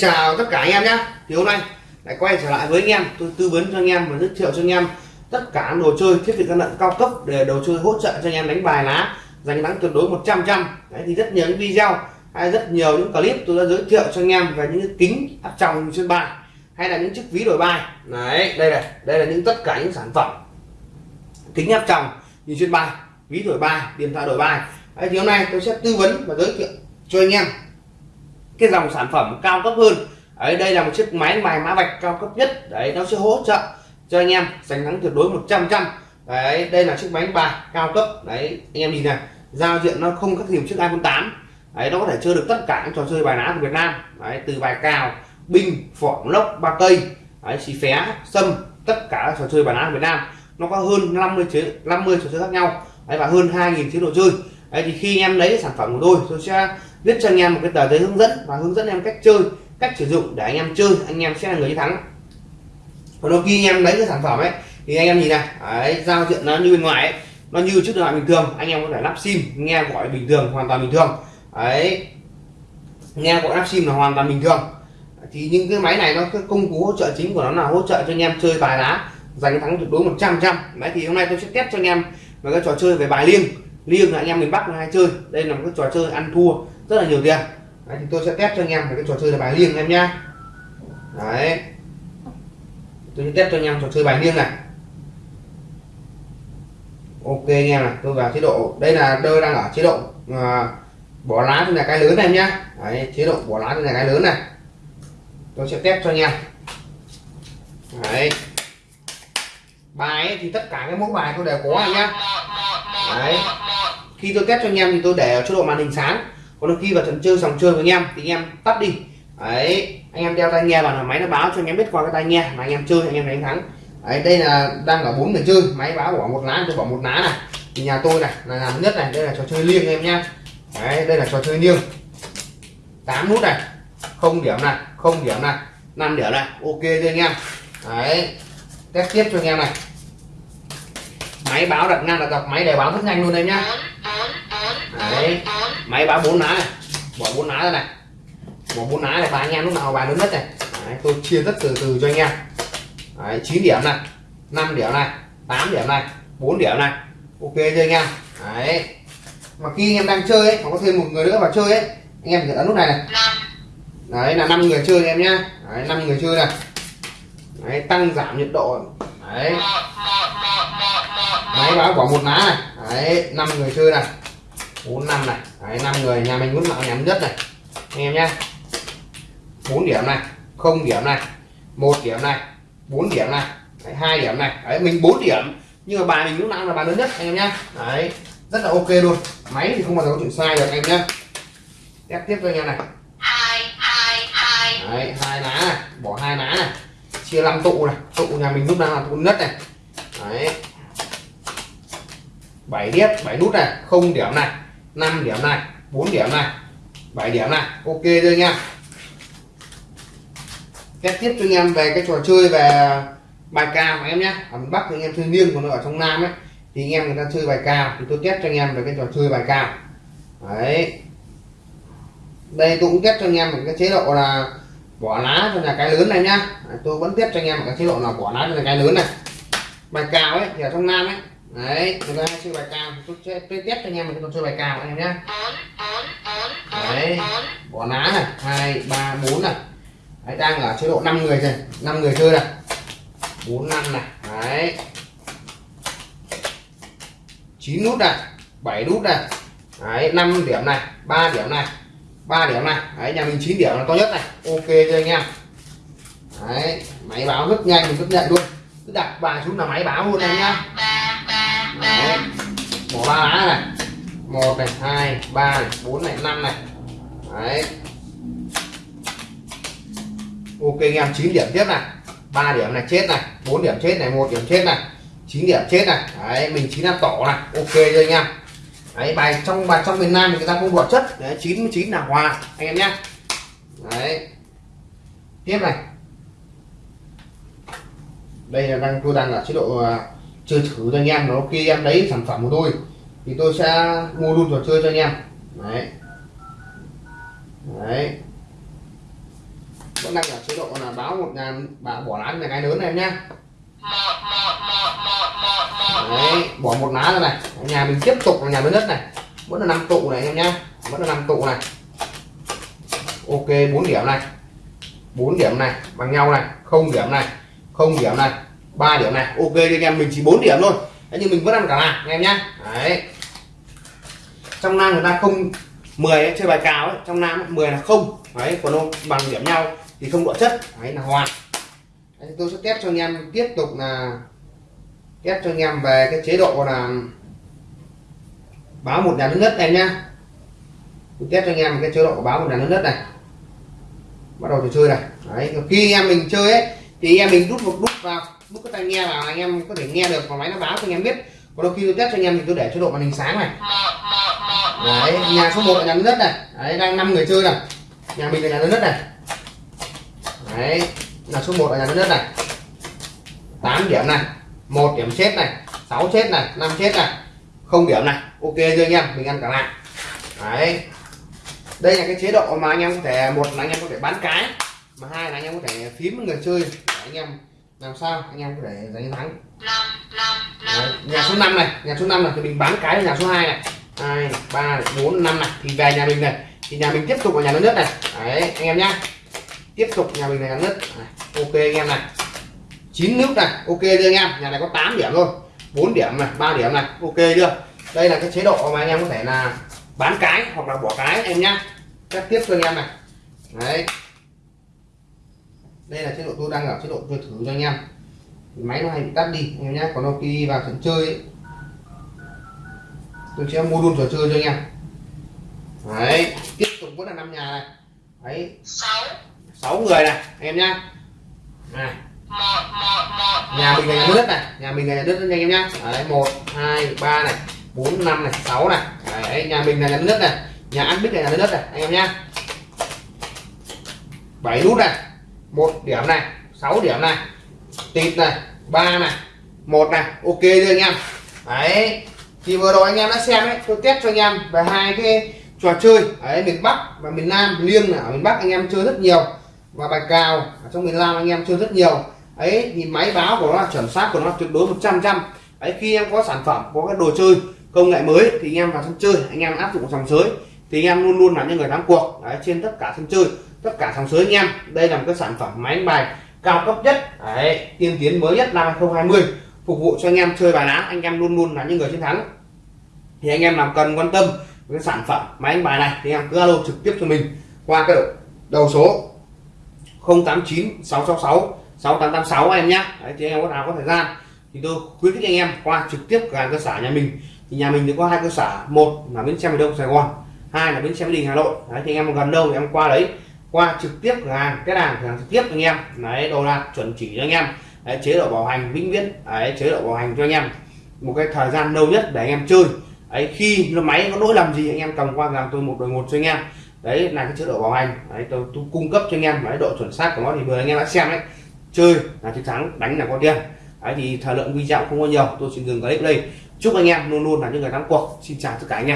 chào tất cả anh em nhé. Thì hôm nay lại quay trở lại với anh em. Tôi tư vấn cho anh em và giới thiệu cho anh em tất cả đồ chơi thiết bị gian lận cao cấp để đồ chơi hỗ trợ cho anh em đánh bài lá. Giành thắng tuyệt đối 100 trăm đấy thì rất nhiều những video hay rất nhiều những clip tôi đã giới thiệu cho anh em về những cái kính áp tròng trên bài hay là những chiếc ví đổi bài. Đấy đây này đây là những tất cả những sản phẩm kính áp tròng nhìn trên bài ví đổi bài điện thoại đổi bài. Đấy, thì hôm nay tôi sẽ tư vấn và giới thiệu cho anh em cái dòng sản phẩm cao cấp hơn. Đấy, đây là một chiếc máy bài mã vạch cao cấp nhất. Đấy, nó sẽ hỗ trợ cho anh em giành thắng tuyệt đối 100 trăm đấy, đây là chiếc máy bài cao cấp. Đấy, anh em nhìn này, giao diện nó không khác gì một chiếc iPhone 8 đấy, nó có thể chơi được tất cả những trò chơi bài lá của Việt Nam. Đấy, từ bài cào, binh, phỏng, lốc, ba cây. Đấy, xì phé, sâm, tất cả các trò chơi bài lá của Việt Nam. Nó có hơn 50 chế 50 trò chơi khác nhau. Đấy, và hơn 2.000 chế độ chơi. Đấy, thì khi anh em lấy sản phẩm của tôi tôi sẽ viết cho anh em một cái tờ giấy hướng dẫn và hướng dẫn em cách chơi cách sử dụng để anh em chơi anh em sẽ là người thắng. Còn đôi khi anh em lấy cái sản phẩm ấy thì anh em nhìn này đấy, giao diện nó như bên ngoài ấy, nó như chiếc điện thoại bình thường anh em có thể lắp sim nghe gọi bình thường hoàn toàn bình thường. Đấy nghe gọi lắp sim là hoàn toàn bình thường. Thì những cái máy này nó cái công cụ hỗ trợ chính của nó là hỗ trợ cho anh em chơi bài lá giành thắng tuyệt đối 100 trăm đấy thì hôm nay tôi sẽ test cho anh em về cái trò chơi về bài liêng. Liêng là anh em miền Bắc hay chơi đây là một cái trò chơi ăn thua rất là nhiều tiền đấy, thì tôi sẽ test cho anh em về cái trò chơi là bài liêng em nhá. Đấy. Tôi sẽ test cho anh em trò chơi bài liêng này. Ok anh em này tôi vào chế độ. Đây là tôi đang ở chế độ à, bỏ lá trên là cái lớn này em nhá. Đấy, chế độ bỏ lá trên là cái lớn này. Tôi sẽ test cho anh em. Đấy. Bài ấy, thì tất cả cái mẫu bài tôi đều có anh nhá. Đấy. Khi tôi test cho anh em thì tôi để ở chế độ màn hình sáng còn khi vào trận chơi sòng chơi với anh em thì anh em tắt đi. Đấy, anh em đeo tai nghe vào là máy nó báo cho anh em biết qua cái tai nghe mà anh em chơi, anh em đánh thắng. Đấy, đây là đang ở bốn người chơi, máy báo bỏ một lá, tôi bỏ một lá này. Thì nhà tôi này, là làm nhất này, đây là trò chơi liêng em nhá. Đấy, đây là trò chơi liêng. 8 nút này, không điểm này, không điểm này 5 điểm này, ok chưa anh em. Đấy, test tiếp cho anh em này. Máy báo đặt ngang đặt dọc, máy để báo rất nhanh luôn em nhá đấy. Máy báo bốn lá này. Bỏ bốn lá ra này. Bỏ bốn lá này và anh em lúc nào bài lớn nhất này. Đấy, tôi chia rất từ từ cho anh em. Đấy, 9 điểm này 5 điểm này 8 điểm này 4 điểm này. Ok chưa anh em? Đấy. Mà khi anh em đang chơi ấy có thêm một người nữa vào chơi ấy anh em phải ấn nút này này. Đấy là 5 người chơi em nhá. Đấy, 5 người chơi này. Đấy, tăng giảm nhiệt độ. Đấy. Máy báo bỏ một lá này. Đấy 5 người chơi này bốn năm này. Đấy năm người nhà mình muốn mạo nhắm nhất này. Anh em nhá. Bốn điểm này không điểm này một điểm này bốn điểm này đấy, hai điểm này. Đấy mình bốn điểm nhưng mà bài mình lúc nào là bài lớn nhất anh em nhá. Đấy rất là ok luôn. Máy thì không bao giờ có chuyện sai được anh em nhá. Test tiếp cho anh em này. Đấy hai lá này bỏ hai lá này. Chia 5 tụ này. Tụ nhà mình lúc nào là tụ nhất này. Đấy. 7 điếp 7 nút này không điểm này 5 điểm này 4 điểm này 7 điểm này. Ok rồi nha test tiếp cho anh em về cái trò chơi về bài cao em nhé. Ở miền Bắc thì anh em chơi riêng còn ở trong Nam ấy, thì anh em người ta chơi bài cao thì tôi test cho anh em về cái trò chơi bài cao đấy. Đây tôi cũng test cho anh em một cái chế độ là bỏ lá cho nhà cái lớn này nhá. Tôi vẫn test cho anh em một cái chế độ là bỏ lá cho nhà cái lớn này. Bài cao ấy thì ở trong Nam ấy đấy người ta chơi bài cao tôi sẽ tôi test cho anh em một cái chơi bài cao anh em nhé đấy, bỏ lá này, hai, ba, bốn này. Đấy, đang ở chế độ 5 người rồi 5 người chơi này bốn, năm này. Đấy. Chín nút này, bảy nút này. Đấy 5 điểm này 3 điểm này 3 điểm này. Đấy, nhà mình 9 điểm là to nhất này. Ok chưa anh em? Đấy, máy báo rất nhanh mình rất nhận luôn. Cứ đặt bài xuống là máy báo luôn em. Nhá đấy bỏ ba lá này. Một này, hai, ba này, bốn này, năm này. Đấy. Ok, anh em, chín điểm tiếp này. Ba điểm này chết này. Bốn điểm chết này, một điểm chết này. Chín điểm chết này. Đấy, mình chín ăn tổ này. Ok rồi anh em? Đấy, bài trong bài trong miền Nam thì người ta không đọt chất. Đấy 99 là hòa, anh em nhé. Đấy. Tiếp này. Đây là đang, tôi đang ở chế độ à, chơi thử cho anh em. Nó khi em lấy sản phẩm của tôi thì tôi sẽ mua luôn trò chơi cho anh em. Đấy. Đấy. Vẫn đang ở chế độ là báo một ngàn bà bỏ lá này cái lớn này em nhá. Đấy, bỏ một lá ra này. Nhà mình tiếp tục là nhà lớn đất này. Vẫn là năm tụ này em nhá. Vẫn là năm tụ này. Ok 4 điểm này. 4 điểm này bằng nhau này. Không điểm này không điểm này. 3 điểm này ok anh em mình chỉ 4 điểm thôi. Đấy, nhưng mình vẫn ăn cả là anh em nhá. Đấy. Trong nam người ta không 10 ấy, chơi bài cào ấy trong nam 10 là không. Đấy còn ông bằng điểm nhau thì không độ chất. Đấy là hoàn. Đấy, tôi sẽ test cho anh em tiếp tục là test cho anh em về cái chế độ là báo một nhà lớn nhất em nhá. Tôi test cho anh em cái chế độ báo một nhà lớn nhất này. Bắt đầu trò chơi này. Đấy khi em mình chơi ấy thì em mình rút một nút vào mức cái tai nghe vào, anh em có thể nghe được và máy nó báo cho anh em biết. Còn đôi khi tôi test cho anh em thì tôi để chế độ màn hình sáng này. Đấy, nhà số 1 là nhà lớn nhất này. Đấy, đang năm người chơi này. Nhà mình là nhà lớn nhất này. Đấy là số 1 là nhà lớn nhất này. 8 điểm này, một điểm chết này 6 chết này 5 chết này, không điểm này. Ok chưa anh em? Mình ăn cả lại. Đấy. Đây là cái chế độ mà anh em có thể, một là anh em có thể bán cái, mà hai là anh em có thể phím người chơi. Để anh em làm sao? Anh em có thể giành thắng Đấy, nhà số 5 này nhà số 5 này thì mình bán cái nhà số 2 này. Hai ba bốn năm này. Thì về nhà mình này. Thì nhà mình tiếp tục ở nhà lớn nhất này. Đấy anh em nhá. Tiếp tục nhà mình là nhà nhất. Này. ok anh em này. Chín nước này ok chưa anh em? Nhà này có 8 điểm thôi. 4 điểm này 3 điểm này ok chưa? Đây là cái chế độ mà anh em có thể là bán cái hoặc là bỏ cái em nhá. Các tiếp cho anh em này. Đấy đây là chế độ tôi đang ở chế độ chơi thử cho anh em. Máy nó hay bị tắt đi anh em nhé. Còn đâu khi vào trận chơi ấy, tôi sẽ mua luôn trò chơi cho anh em. Đấy tiếp tục vẫn là năm nhà này. Đấy. Sáu. Người này anh em nhá. Này. Nhà mình là nhà nước này nhà mình là nhà nước anh em nhá. Đấy một hai ba này bốn năm này sáu này. Đấy nhà mình là nhà nước này nhà ăn bích là nhà nước này anh em nhá. Bảy nút này một điểm này 6 điểm này tịt này ba này một này ok chưa anh em? Đấy thì vừa rồi anh em đã xem đấy, tôi test cho anh em về hai cái trò chơi ở miền Bắc và miền Nam liêng ở miền Bắc anh em chơi rất nhiều. Và bài cào ở trong miền Nam anh em chơi rất nhiều. Ấy thì máy báo của nó là chuẩn xác của nó tuyệt đối 100 trăm ấy khi em có sản phẩm có cái đồ chơi công nghệ mới thì anh em vào sân chơi anh em áp dụng dòng sới thì anh em luôn luôn là những người thắng cuộc. Đấy, trên tất cả sân chơi tất cả sòng sới anh em. Đây là một cái sản phẩm máy đánh bài cao cấp nhất. Đấy, tiên tiến mới nhất năm 2020 phục vụ cho anh em chơi bài lá anh em luôn luôn là những người chiến thắng. Thì anh em làm cần quan tâm với sản phẩm máy đánh bài này thì em cứ alo trực tiếp cho mình qua cái đầu số 089 666 6886 em nhé. Đấy, thì anh em có nào có thời gian thì tôi khuyến khích anh em qua trực tiếp cửa hàng cơ sở nhà mình. Thì nhà mình thì có hai cơ sở một là bến xe miền đông sài gòn hai là bến xe mỹ đình hà nội. Đấy, thì anh em gần đâu thì em qua đấy qua trực tiếp cửa hàng cái hàng cửa hàng trực tiếp anh em. Đấy đồ đạc chuẩn chỉ cho anh em. Đấy, chế độ bảo hành vĩnh viễn. Đấy, chế độ bảo hành cho anh em. Một cái thời gian lâu nhất để anh em chơi. Ấy khi nó máy có lỗi làm gì anh em cầm qua làm tôi một đời một cho anh em. Đấy là cái chế độ bảo hành. Đấy tôi, tôi cung cấp cho anh em. Đấy độ chuẩn xác của nó thì vừa anh em đã xem đấy. Chơi là chiến thắng đánh là có tiền. Đấy thì thời lượng video không có nhiều. Tôi xin dừng clip đây. Chúc anh em luôn luôn là những người thắng cuộc. Xin chào tất cả anh em.